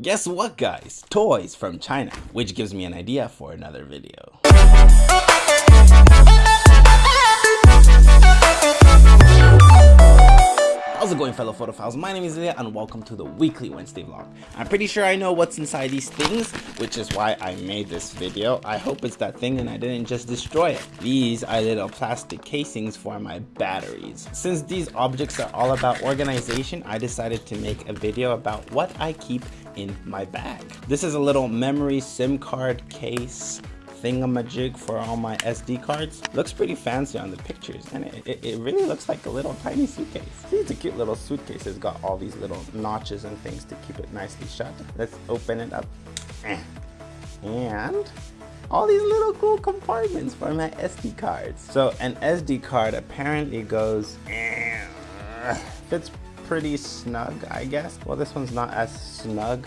Guess what guys? Toys from China, which gives me an idea for another video. How's it going fellow photophiles? My name is Ilya and welcome to the weekly Wednesday vlog. I'm pretty sure I know what's inside these things, which is why I made this video. I hope it's that thing and I didn't just destroy it. These are little plastic casings for my batteries. Since these objects are all about organization, I decided to make a video about what I keep in my bag. This is a little memory SIM card case thingamajig for all my SD cards. Looks pretty fancy on the pictures and it, it, it, really looks like a little tiny suitcase. See, it's a cute little suitcase. It's got all these little notches and things to keep it nicely shut. Let's open it up. And all these little cool compartments for my SD cards. So an SD card apparently goes, fits pretty snug, I guess. Well, this one's not as snug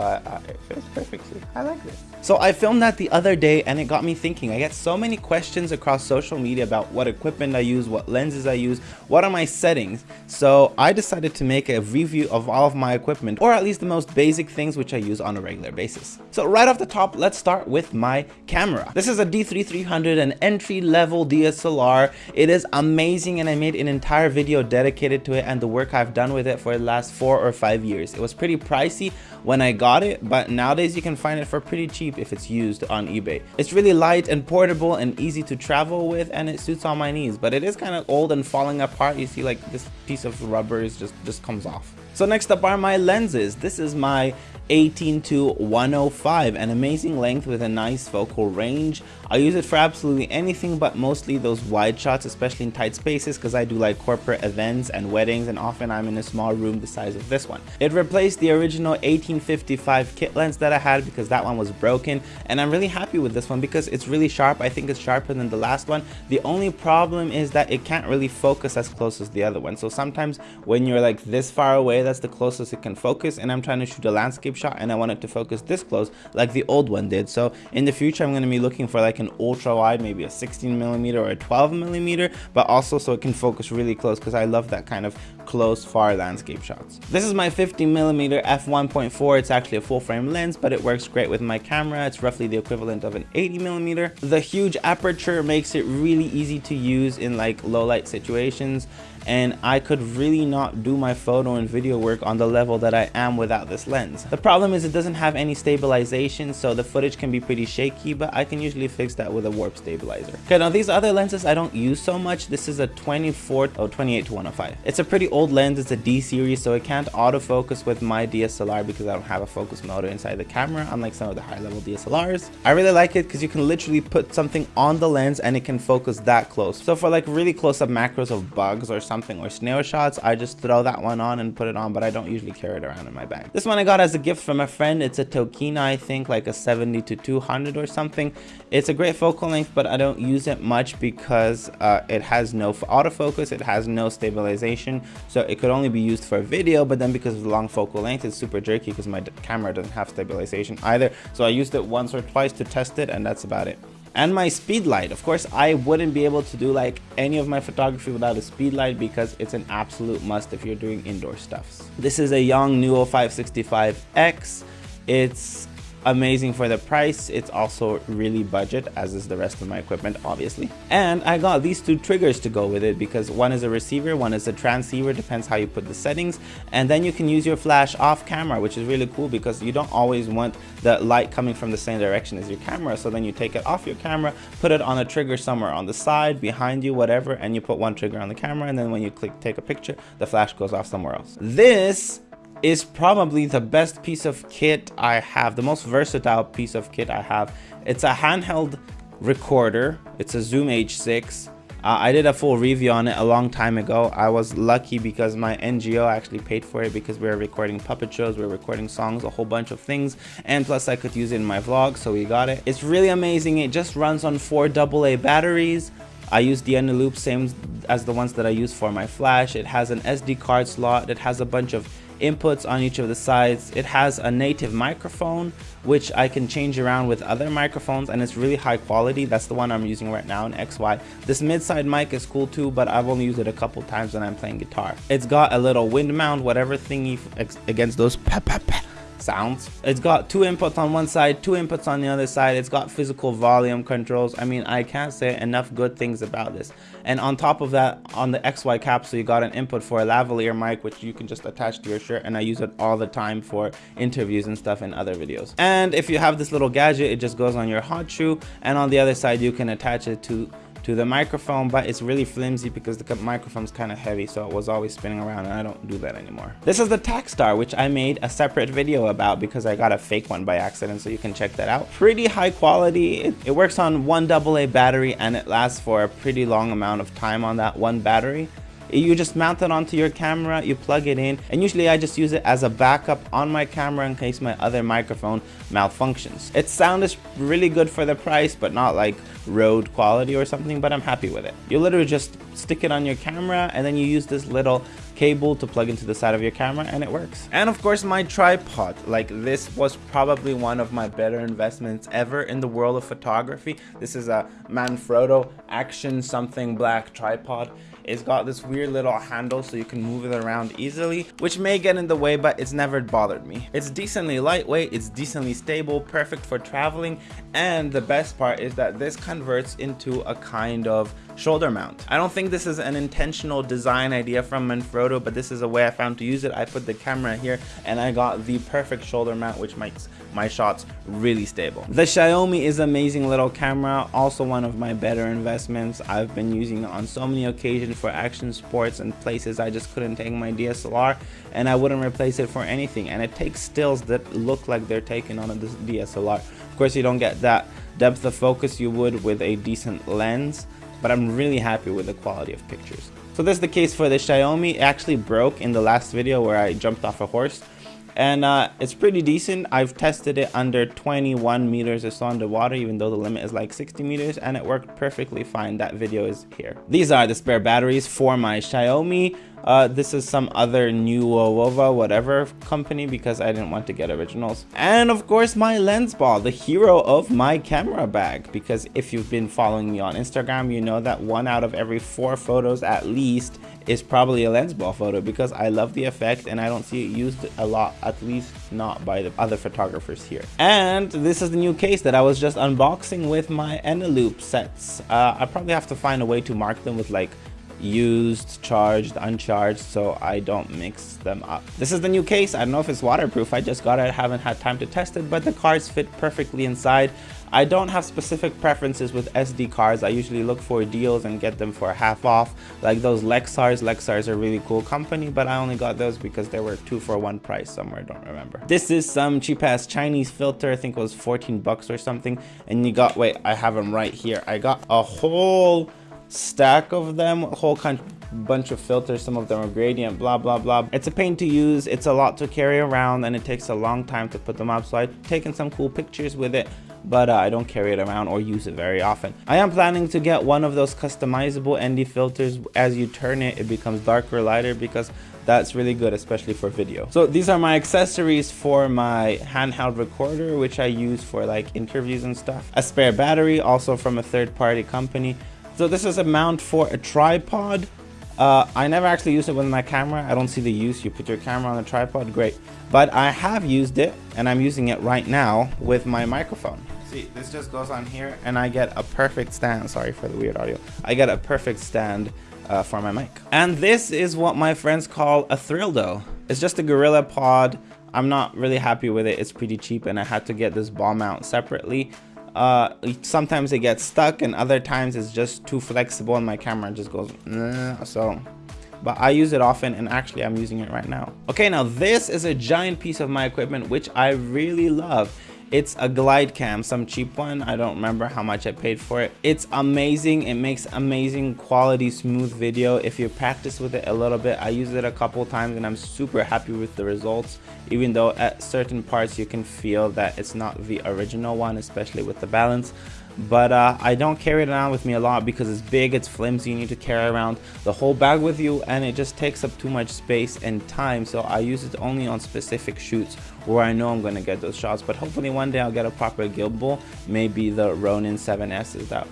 but uh, it fits perfectly. I like this. So I filmed that the other day and it got me thinking. I get so many questions across social media about what equipment I use, what lenses I use, what are my settings. So I decided to make a review of all of my equipment or at least the most basic things which I use on a regular basis. So right off the top, let's start with my camera. This is a D3300, an entry level DSLR. It is amazing and I made an entire video dedicated to it and the work I've done with it for the last four or five years. It was pretty pricey when I got it, but nowadays you can find it for pretty cheap if it's used on eBay. It's really light and portable and easy to travel with and it suits all my needs, but it is kind of old and falling apart. You see like this piece of rubber is just, just comes off. So next up are my lenses. This is my 18 to 105 an amazing length with a nice focal range. I use it for absolutely anything but mostly those wide shots especially in tight spaces because i do like corporate events and weddings and often i'm in a small room the size of this one. It replaced the original 1855 kit lens that i had because that one was broken and i'm really happy with this one because it's really sharp. I think it's sharper than the last one. The only problem is that it can't really focus as close as the other one. So sometimes when you're like this far away that's the closest it can focus and i'm trying to shoot a landscape shot and I want it to focus this close like the old one did. So in the future, I'm going to be looking for like an ultra wide, maybe a 16 millimeter or a 12 millimeter, but also so it can focus really close because I love that kind of close far landscape shots. This is my 50 millimeter f1.4. It's actually a full frame lens, but it works great with my camera. It's roughly the equivalent of an 80 millimeter. The huge aperture makes it really easy to use in like low light situations and I could really not do my photo and video work on the level that I am without this lens. The problem is it doesn't have any stabilization so the footage can be pretty shaky but I can usually fix that with a warp stabilizer. Okay now these other lenses I don't use so much. This is a 24 oh 28 to 105. It's a pretty old old lens, it's a D series, so it can't autofocus with my DSLR because I don't have a focus motor inside the camera, unlike some of the high level DSLRs. I really like it because you can literally put something on the lens and it can focus that close. So for like really close up macros of bugs or something or snail shots, I just throw that one on and put it on, but I don't usually carry it around in my bag. This one I got as a gift from a friend. It's a Tokina, I think, like a 70 to 200 or something. It's a great focal length, but I don't use it much because uh, it has no autofocus, it has no stabilization, so it could only be used for video but then because of the long focal length it's super jerky because my camera doesn't have stabilization either. So I used it once or twice to test it and that's about it. And my speed light of course i wouldn't be able to do like any of my photography without a speed light because it's an absolute must if you're doing indoor stuffs. This is a young Yongnuo 565x it's amazing for the price. It's also really budget as is the rest of my equipment obviously. And i got these two triggers to go with it because one is a receiver one is a transceiver depends how you put the settings. And then you can use your flash off camera which is really cool because you don't always want the light coming from the same direction as your camera. So then you take it off your camera put it on a trigger somewhere on the side behind you whatever and you put one trigger on the camera. And then when you click take a picture the flash goes off somewhere else. This is probably the best piece of kit I have, the most versatile piece of kit I have. It's a handheld recorder. It's a Zoom H6. Uh, I did a full review on it a long time ago. I was lucky because my NGO actually paid for it because we were recording puppet shows, we were recording songs, a whole bunch of things. And plus I could use it in my vlog, so we got it. It's really amazing. It just runs on four AA batteries. I use the Eneloop same as the ones that I use for my flash. It has an SD card slot. It has a bunch of inputs on each of the sides. It has a native microphone, which I can change around with other microphones and it's really high quality. That's the one I'm using right now in XY. This mid-side mic is cool too, but I've only used it a couple times when I'm playing guitar. It's got a little wind mount, whatever thingy against those sounds. It's got two inputs on one side, two inputs on the other side. It's got physical volume controls. I mean, I can't say enough good things about this. And on top of that, on the XY capsule, you got an input for a lavalier mic, which you can just attach to your shirt. And I use it all the time for interviews and stuff in other videos. And if you have this little gadget, it just goes on your hot shoe. And on the other side, you can attach it to to the microphone but it's really flimsy because the microphone's kind of heavy so it was always spinning around and I don't do that anymore. This is the Takstar which I made a separate video about because I got a fake one by accident so you can check that out. Pretty high quality. It, it works on one AA battery and it lasts for a pretty long amount of time on that one battery you just mount it onto your camera you plug it in and usually I just use it as a backup on my camera in case my other microphone malfunctions. Its sound is really good for the price but not like Rode quality or something but I'm happy with it. You literally just stick it on your camera and then you use this little cable to plug into the side of your camera and it works. And of course my tripod. Like this was probably one of my better investments ever in the world of photography. This is a Manfrotto action something black tripod. It's got this weird little handle so you can move it around easily, which may get in the way, but it's never bothered me. It's decently lightweight, it's decently stable, perfect for traveling, and the best part is that this converts into a kind of shoulder mount. I don't think this is an intentional design idea from Manfrotto, but this is a way I found to use it. I put the camera here and I got the perfect shoulder mount, which makes my shots really stable. The Xiaomi is amazing little camera, also one of my better investments. I've been using it on so many occasions for action sports and places I just couldn't take my DSLR and I wouldn't replace it for anything. And it takes stills that look like they're taken on a DSLR. Of course, you don't get that depth of focus you would with a decent lens, but I'm really happy with the quality of pictures. So this is the case for the Xiaomi. It actually broke in the last video where I jumped off a horse and uh, it's pretty decent. I've tested it under 21 meters or so underwater, even though the limit is like 60 meters, and it worked perfectly fine. That video is here. These are the spare batteries for my Xiaomi. Uh, this is some other new Wova whatever company because I didn't want to get originals. And of course my lens ball, the hero of my camera bag. Because if you've been following me on Instagram, you know that one out of every four photos at least is probably a lens ball photo because I love the effect and I don't see it used a lot, at least not by the other photographers here. And this is the new case that I was just unboxing with my Eneloop sets. Uh, I probably have to find a way to mark them with like used, charged, uncharged, so I don't mix them up. This is the new case. I don't know if it's waterproof. I just got it. I haven't had time to test it, but the cards fit perfectly inside. I don't have specific preferences with SD cards. I usually look for deals and get them for half off, like those Lexars. Lexars are really cool company, but I only got those because they were two for one price somewhere, I don't remember. This is some cheap ass Chinese filter, I think it was 14 bucks or something. And you got, wait, I have them right here. I got a whole stack of them, a whole kind bunch of filters some of them are gradient blah blah blah it's a pain to use it's a lot to carry around and it takes a long time to put them up so i've taken some cool pictures with it but uh, I don't carry it around or use it very often. I am planning to get one of those customizable ND filters. As you turn it, it becomes darker lighter because that's really good, especially for video. So these are my accessories for my handheld recorder, which I use for like interviews and stuff. A spare battery, also from a third party company. So this is a mount for a tripod. Uh, I never actually used it with my camera. I don't see the use. You put your camera on a tripod, great. But I have used it, and I'm using it right now with my microphone. See, this just goes on here, and I get a perfect stand. Sorry for the weird audio. I get a perfect stand uh, for my mic. And this is what my friends call a Thrildo. It's just a Gorilla Pod. I'm not really happy with it. It's pretty cheap, and I had to get this ball mount separately uh, sometimes it gets stuck and other times it's just too flexible and my camera just goes nah, so but I use it often and actually I'm using it right now. Okay, now this is a giant piece of my equipment which I really love. It's a glide cam, some cheap one. I don't remember how much I paid for it. It's amazing. It makes amazing quality smooth video. If you practice with it a little bit, I used it a couple times and I'm super happy with the results. Even though at certain parts you can feel that it's not the original one, especially with the balance but uh, I don't carry it around with me a lot because it's big, it's flimsy, you need to carry around the whole bag with you and it just takes up too much space and time so I use it only on specific shoots where I know I'm going to get those shots but hopefully one day I'll get a proper gimbal maybe the Ronin 7S is that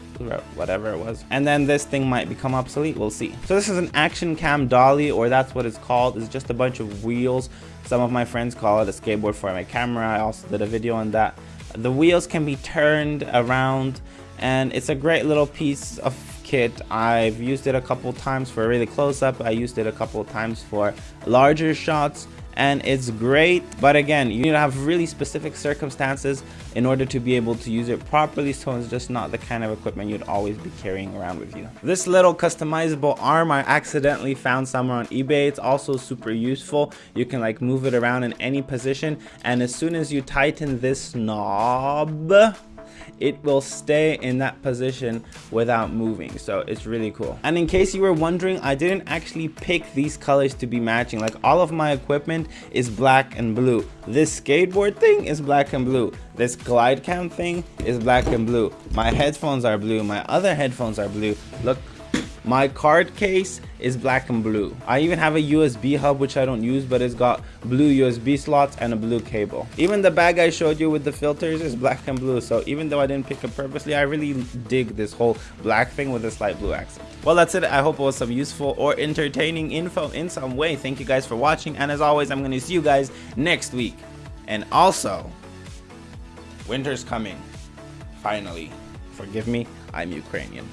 whatever it was. And then this thing might become obsolete we'll see. So this is an action cam dolly or that's what it's called. It's just a bunch of wheels. Some of my friends call it a skateboard for my camera. I also did a video on that the wheels can be turned around and it's a great little piece of kit. I've used it a couple times for a really close-up. I used it a couple times for larger shots and it's great. But again you need to have really specific circumstances in order to be able to use it properly so it's just not the kind of equipment you'd always be carrying around with you. This little customizable arm i accidentally found somewhere on ebay. It's also super useful. You can like move it around in any position and as soon as you tighten this knob it will stay in that position without moving. So it's really cool. And in case you were wondering i didn't actually pick these colors to be matching. Like all of my equipment is black and blue. This skateboard thing is black and blue. This glide cam thing is black and blue. My headphones are blue. My other headphones are blue. Look my card case is black and blue. I even have a USB hub which I don't use but it's got blue USB slots and a blue cable. Even the bag I showed you with the filters is black and blue so even though I didn't pick it purposely I really dig this whole black thing with a slight blue accent. Well that's it. I hope it was some useful or entertaining info in some way. Thank you guys for watching and as always I'm going to see you guys next week. And also, winter's coming. Finally. Forgive me, I'm Ukrainian.